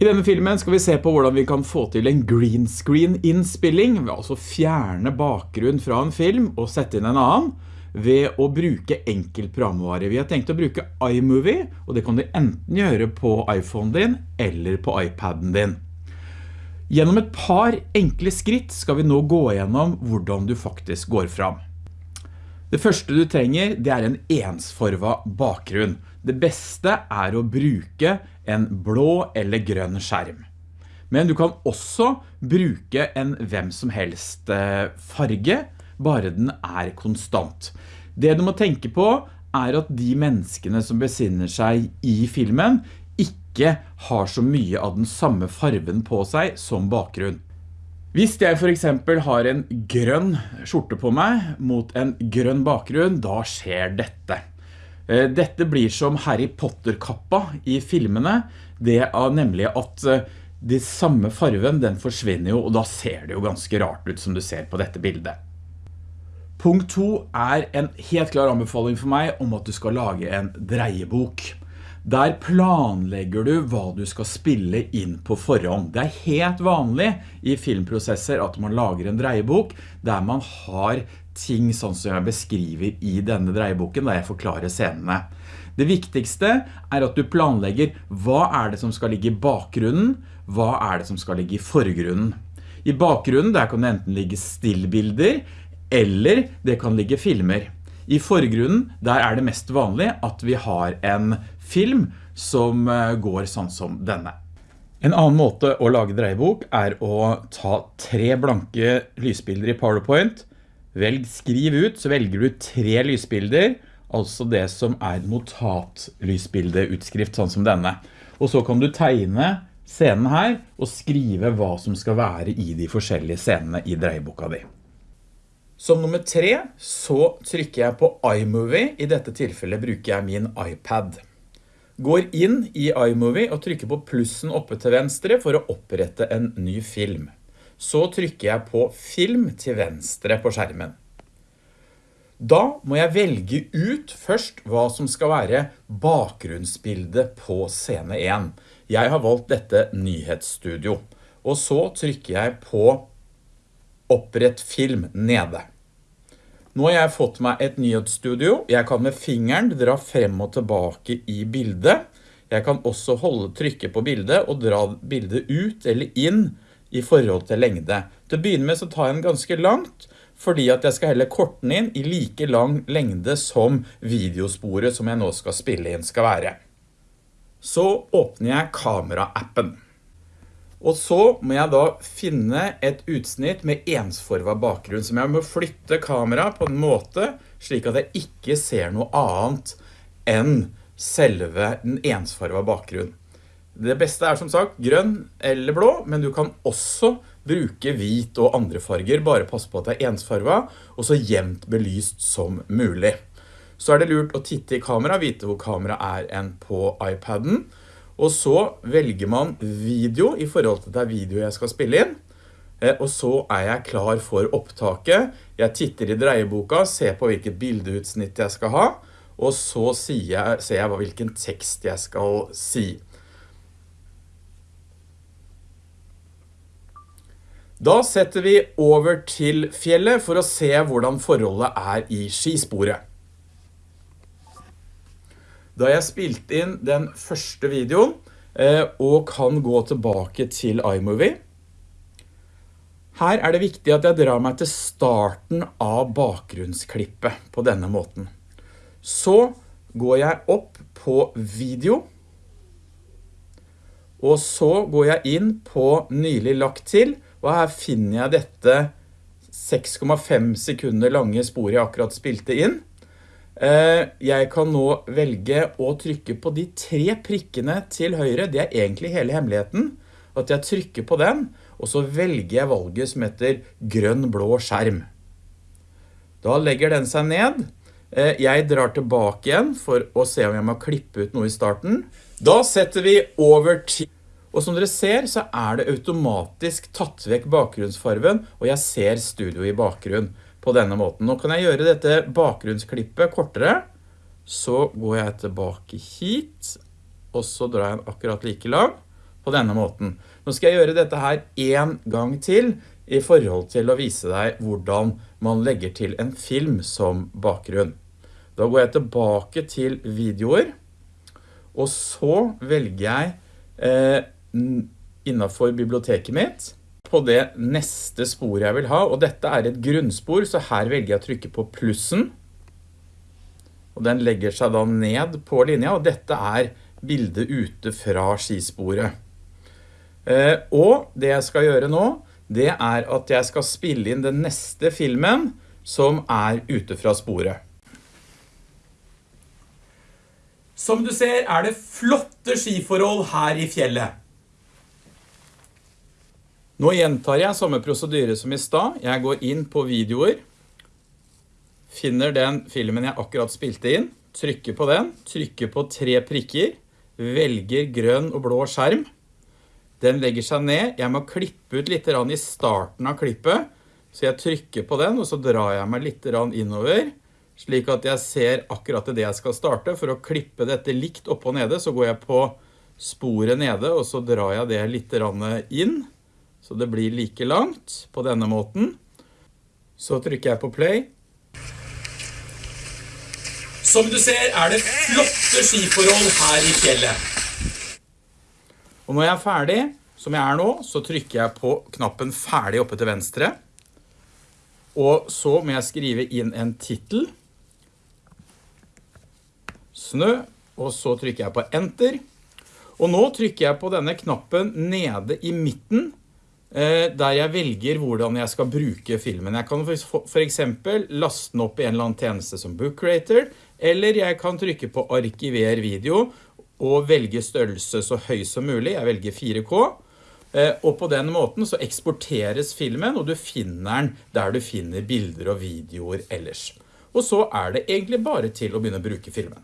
I denne filmen skal vi se på hvordan vi kan få til en green screen innspilling, ved altså fjerne bakgrunn fra en film og sette inn en annen, ved å bruke enkel programvare. Vi har tenkt å bruke iMovie, og det kan du enten gjøre på iPhone din eller på iPaden din. Gjennom et par enkle skritt skal vi nå gå gjennom hvordan du faktisk går fram. Det første du trenger, det er en ensforva bakgrunn. Det beste er å bruke en blå eller grønn skjerm. Men du kan også bruke en hvem som helst eh, farge, bare den er konstant. Det du må tenke på er at de menneskene som besinner seg i filmen ikke har så mye av den samme farven på seg som bakgrunn. Hvis jeg for eksempel har en grønn skjorte på meg mot en grønn bakgrunn, da skjer dette. Eh, dette blir som Harry Potter-kappa i filmene, det er nemlig at eh, de samme farven den forsvinner jo, og da ser det jo ganske rart ut som du ser på dette bildet. Punkt 2 er en helt klar anbefaling for meg om at du skal lage en dreiebok. Der planlegger du hva du skal spille inn på forhånd. Det er helt vanlig i filmprosesser at man lager en dreiebok der man har ting sånn som jeg beskriver i denne dreieboken der jeg forklarer scenene. Det viktigste er at du planlegger hva er det som skal ligge i bakgrunnen, hva er det som skal ligge i forgrunnen. I bakgrunnen der kan det enten ligge stillbilder, eller det kan ligge filmer. I forgrunnen, der er det mest vanlig at vi har en film som eh, går sånn som denne. En annen måte å lage dreiebok er å ta tre blanke lysbilder i PowerPoint. Velg skriv ut, så velger du tre lysbilder, altså det som er notatlysbildeutskrift, sånn som denne. Og så kan du tegne scenen her og skrive hva som skal være i de forskjellige scenene i dreieboka di. Som nummer tre så trykker jeg på iMovie. I dette tilfellet bruker jeg min iPad går inn i iMovie og trykker på plussen oppe til venstre for å opprette en ny film. Så trykker jeg på film til venstre på skjermen. Da må jeg velge ut først hva som skal være bakgrunnsbildet på scene 1. Jeg har valgt dette nyhetsstudio, og så trykker jeg på opprett film nede. Nå har jeg fått meg et nyhetsstudio. Jeg kan med fingeren dra frem og tilbake i bildet. Jeg kan også holde trykket på bildet og dra bildet ut eller inn i forhold til lengde. Til å begynne med så tar jeg den ganske langt, fordi at jeg skal helle korten inn i like lang lengde som videosporet som jeg nå skal spille inn skal være. Så åpner jeg kamera-appen. Og så må jeg da finne et utsnitt med ensforva bakgrunn, som jeg må flytte kamera på en måte slik at jeg ikke ser noe annet enn selve den ensforva bakgrunnen. Det beste er som sagt grønn eller blå, men du kan også bruke hvit og andre farger, bare pass på at det er ensfarva, og så jevnt belyst som mulig. Så er det lurt å titte i kamera, vite hvor kamera er enn på iPaden, og så velger man video i forhold til det video jeg skal spille inn. Eh, og så er jeg klar for opptaket. Jeg titter i dreieboka, ser på hvilket bildeutsnitt jeg skal ha, og så ser jeg hvilken tekst jeg skal si. Da setter vi over til fjellet for å se hvordan forholdet er i skisporet. Da jeg spilte inn den første videoen, eh, og kan gå tilbake til iMovie. Her er det viktig at jeg drar meg til starten av bakgrunnsklippet på denne måten. Så går jeg opp på video, og så går jeg inn på nylig lagt til, og her finner jeg dette 6,5 sekunder lange sporet jeg akkurat spilte inn. Eh, jeg kan nå velge å trykke på de tre prikkene til høyre. Det er egentlig hele hemmeligheten. At jeg trykker på den, og så velger jeg valget som heter grønn blå skjerm. Da legger den seg ned. Eh, jeg drar tilbake igjen for å se om jeg må klippe ut noe i starten. Da setter vi over til... Og som dere ser så er det automatisk tatt vekk bakgrunnsfarven, og jeg ser studio i bakgrunn på denne måten. Nå kan jeg gjøre dette bakgrunnsklippet kortere. Så går jeg tilbake hit, og så drar jeg akkurat like lang. på denne måten. Nå skal jeg gjøre dette her en gang til i forhold til å vise deg hvordan man legger til en film som bakgrunn. Da går jeg tilbake til videoer, og så velger jeg eh, innenfor biblioteket mitt på det neste sporet jeg vil ha, og dette er et grunnspor, så her velger jeg å trykke på plussen, og den legger seg da ned på linja, og dette er bildet ute fra skisporet. Eh, og det jeg skal gjøre nå, det er at jeg skal spille inn den neste filmen som er ute fra sporet. Som du ser er det flotte skiforhold her i fjellet. Nå gjentar jeg samme prosedyre som i stad. Jeg går inn på videoer, finner den filmen jeg akkurat spilte inn, trykker på den, trykker på tre prikker, velger grønn og blå skjerm. Den legger seg ned. Jeg må klippe ut litt i starten av klippet, så jeg trykker på den, og så drar jeg meg litt innover, slik at jeg ser akkurat det jeg skal starte. For å klippe dette likt opp og nede, så går jeg på sporet nede, og så drar jeg det litt inn. Så det blir like langt på denne måten. Så trykker jeg på play. Som du ser er det flotte skiforhold her i fjellet. Og når jeg er ferdig, som jeg er nå, så trykker jeg på knappen ferdig oppe til venstre. Og så må jeg skrive inn en titel. Snø, og så trykker jeg på enter. Og nå trykker jeg på denne knappen nede i midten, der jeg velger hvordan jeg skal bruke filmen. Jeg kan for eksempel laste den opp i en eller annen tjeneste som Book Creator, eller jeg kan trykke på arkiver video og velge størrelse så høy som mulig. Jeg velger 4K. Eh, og på den måten så eksporteres filmen, og du finner den der du finner bilder og videoer ellers. Og så er det egentlig bare til å begynne å bruke filmen.